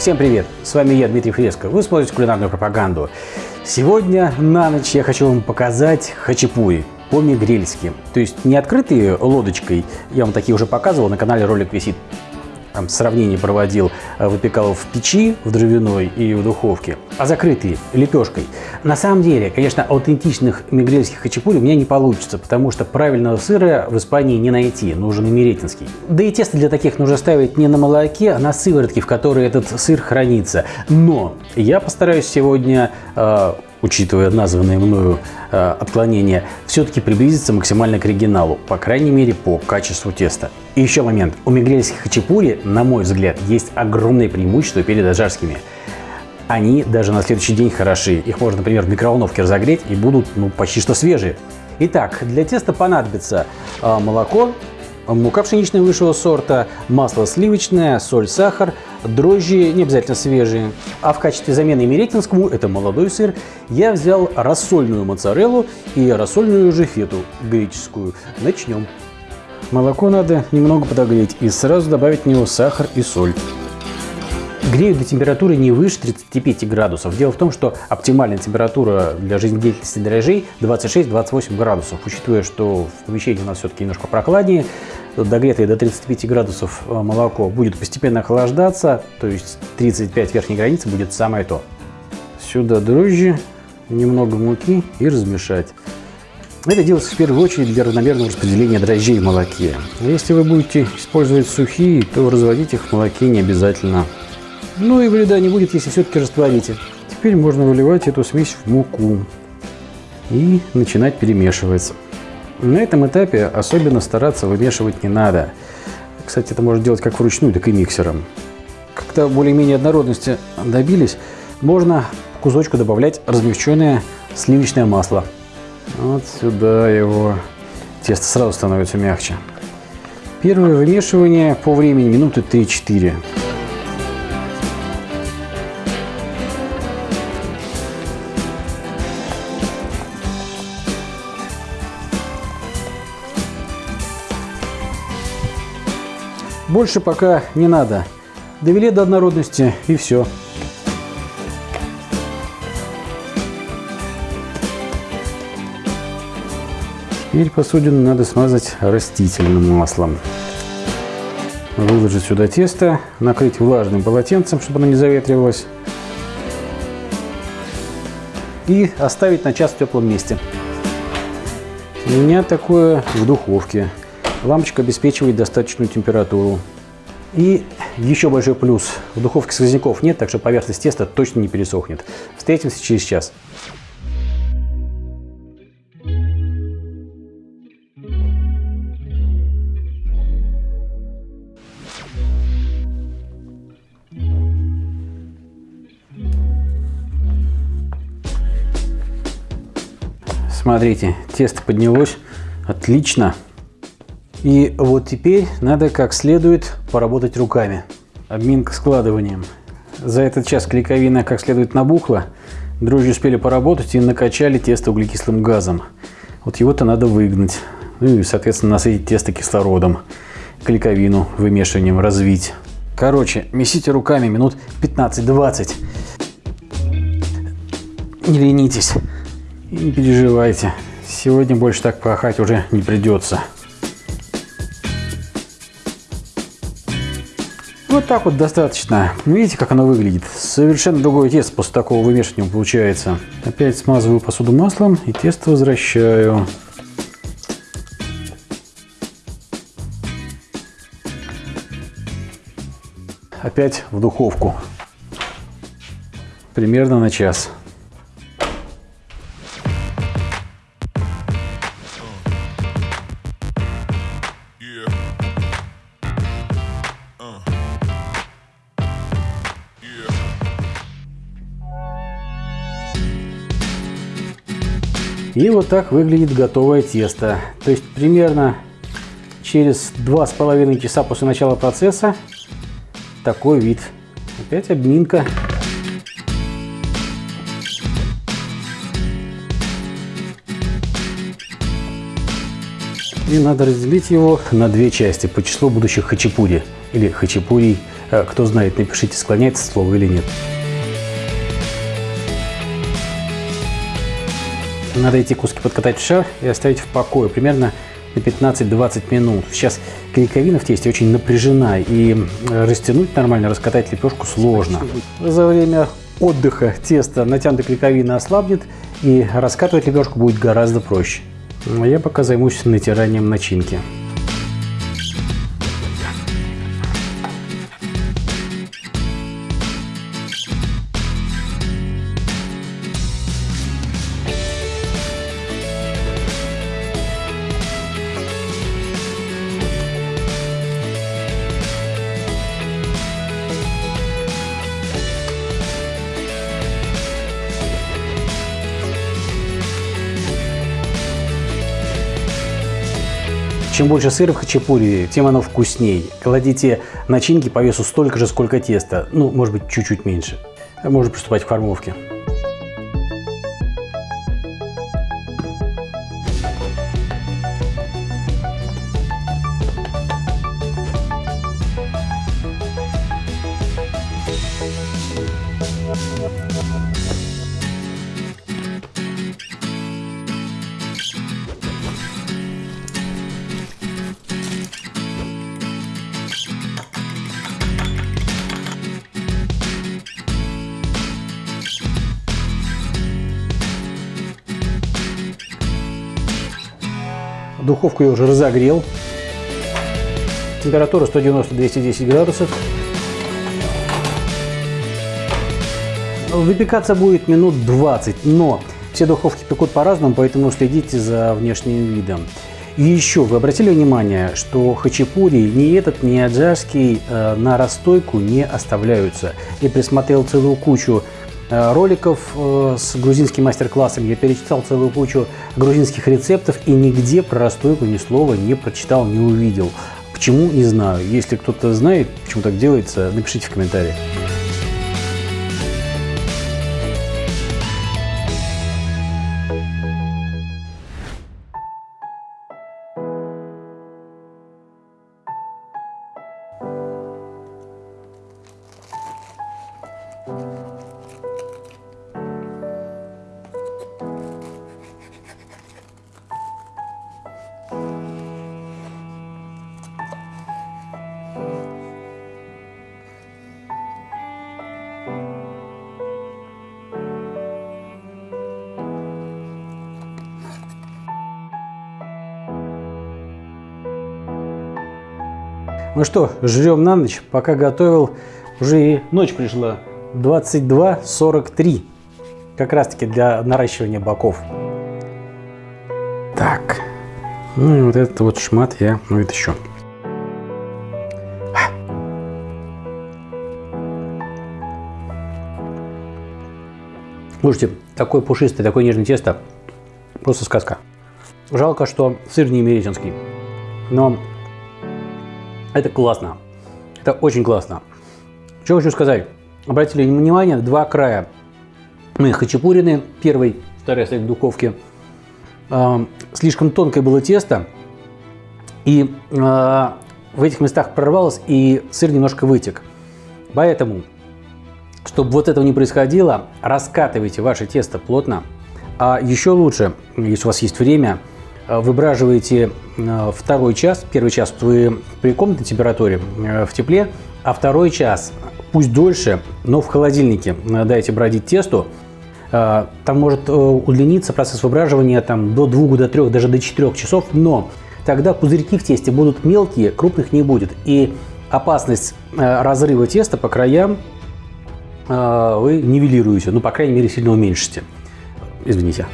Всем привет! С вами я, Дмитрий Фреско. Вы смотрите кулинарную пропаганду. Сегодня на ночь я хочу вам показать хачапури по-мигрельски. То есть не открытые лодочкой, я вам такие уже показывал, на канале ролик висит там, сравнение проводил, э, выпекал в печи, в дровяной и в духовке, а закрытые лепешкой. На самом деле, конечно, аутентичных мигрельских хачапури у меня не получится, потому что правильного сыра в Испании не найти, нужен имеретинский. Да и тесто для таких нужно ставить не на молоке, а на сыворотке, в которой этот сыр хранится. Но я постараюсь сегодня э, учитывая названные мною э, отклонения, все-таки приблизиться максимально к оригиналу, по крайней мере по качеству теста. И еще момент. У мигрельских хачапури, на мой взгляд, есть огромное преимущество перед ажарскими. Они даже на следующий день хороши. Их можно, например, в микроволновке разогреть и будут ну, почти что свежие. Итак, для теста понадобится э, молоко, мука пшеничная высшего сорта, масло сливочное, соль, сахар, дрожжи, не обязательно свежие. А в качестве замены меретинскому, это молодой сыр, я взял рассольную моцареллу и рассольную же фету греческую. Начнем. Молоко надо немного подогреть и сразу добавить в него сахар и соль. Греют до температуры не выше 35 градусов. Дело в том, что оптимальная температура для жизнедеятельности дрожжей 26-28 градусов. Учитывая, что в помещении у нас все-таки немножко прохладнее, догретое до 35 градусов э, молоко будет постепенно охлаждаться, то есть 35 верхней границы будет самое то. Сюда дрожжи, немного муки и размешать. Это делается в первую очередь для равномерного распределения дрожжей в молоке. Если вы будете использовать сухие, то разводить их в молоке не обязательно. Ну и вреда не будет, если все-таки растворите. Теперь можно выливать эту смесь в муку и начинать перемешивать. На этом этапе особенно стараться вымешивать не надо. Кстати, это можно делать как вручную, так и миксером. Когда более-менее однородности добились, можно кусочку добавлять размягченное сливочное масло. Вот сюда его. Тесто сразу становится мягче. Первое вымешивание по времени минуты 3-4. Больше пока не надо. Довели до однородности и все. Теперь посудину надо смазать растительным маслом. Выложить сюда тесто, накрыть влажным полотенцем, чтобы оно не заветривалось. И оставить на час в теплом месте. У меня такое в духовке. Лампочка обеспечивает достаточную температуру. И еще большой плюс. В духовке сквозняков нет, так что поверхность теста точно не пересохнет. Встретимся через час. Смотрите, тесто поднялось отлично. И вот теперь надо как следует поработать руками. Обминка складыванием. За этот час клейковина как следует набухла, дрожжи успели поработать и накачали тесто углекислым газом. Вот его-то надо выгнать. Ну и, соответственно, насытить тесто кислородом. Клейковину вымешиванием развить. Короче, месите руками минут 15-20. Не ленитесь и не переживайте. Сегодня больше так пахать уже не придется. Вот так вот достаточно. Видите, как оно выглядит? Совершенно другое тесто после такого вымешивания получается. Опять смазываю посуду маслом и тесто возвращаю. Опять в духовку. Примерно на час. И вот так выглядит готовое тесто. То есть примерно через два с половиной часа после начала процесса такой вид. Опять обминка. И надо разделить его на две части по числу будущих хачапури или хачапурий Э, кто знает, напишите, склоняется слово или нет. Надо эти куски подкатать в шар и оставить в покое примерно на 15-20 минут. Сейчас клейковина в тесте очень напряжена и растянуть нормально, раскатать лепешку сложно. За время отдыха тесто натянутой клейковина ослабнет и раскатывать лепешку будет гораздо проще. Я пока займусь натиранием начинки. Чем больше сыра в хачапури, тем оно вкусней. Кладите начинки по весу столько же, сколько теста. Ну, может быть, чуть-чуть меньше. Можно приступать к формовке. Духовку я уже разогрел. Температура 190-210 градусов. Выпекаться будет минут 20, но все духовки пекут по-разному, поэтому следите за внешним видом. И еще, вы обратили внимание, что хачапури ни этот, ни аджарский э, на расстойку не оставляются. Я присмотрел целую кучу роликов э, с грузинским мастер-классом, я перечитал целую кучу грузинских рецептов и нигде про расстойку ни слова не прочитал, не увидел. Почему, не знаю. Если кто-то знает, почему так делается, напишите в комментариях. Ну что, жрем на ночь. Пока готовил, уже и ночь пришла. 22.43. Как раз таки для наращивания боков. Так. Ну и вот этот вот шмат я вытащу. Слушайте, такое пушистое, такое нежное тесто. Просто сказка. Жалко, что сыр не меретинский. Но это классно. Это очень классно. Что хочу сказать. Обратили внимание, два края. Мы хачапурины, первый, вторая стоит в духовке. Э, слишком тонкое было тесто. И э, в этих местах прорвалось, и сыр немножко вытек. Поэтому, чтобы вот этого не происходило, раскатывайте ваше тесто плотно. А еще лучше, если у вас есть время, выбраживаете э, второй час, первый час вы при комнатной температуре э, в тепле, а второй час, пусть дольше, но в холодильнике дайте бродить тесту, там может удлиниться процесс выбраживания там, до 2, до 3, даже до 4 часов, но тогда пузырьки в тесте будут мелкие, крупных не будет. И опасность разрыва теста по краям вы нивелируете, ну, по крайней мере, сильно уменьшите. Извините.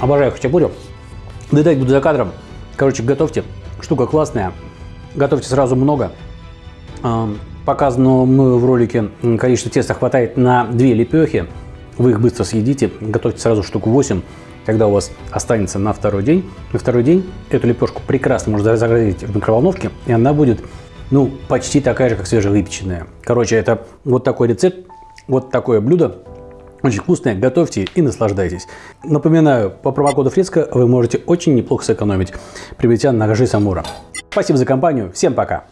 Обожаю хачапурю. Доедать буду за кадром. Короче, готовьте. Штука классная. Готовьте сразу много. Показанного мною в ролике количество теста хватает на 2 лепехи. Вы их быстро съедите. Готовьте сразу штуку 8. Тогда у вас останется на второй день. На второй день эту лепешку прекрасно можно разогреть в микроволновке. И она будет ну, почти такая же, как свежевыпеченная. Короче, это вот такой рецепт, вот такое блюдо. Очень вкусное, готовьте и наслаждайтесь. Напоминаю, по промокоду Фреско вы можете очень неплохо сэкономить, приобретя ножи Самура. Спасибо за компанию, всем пока!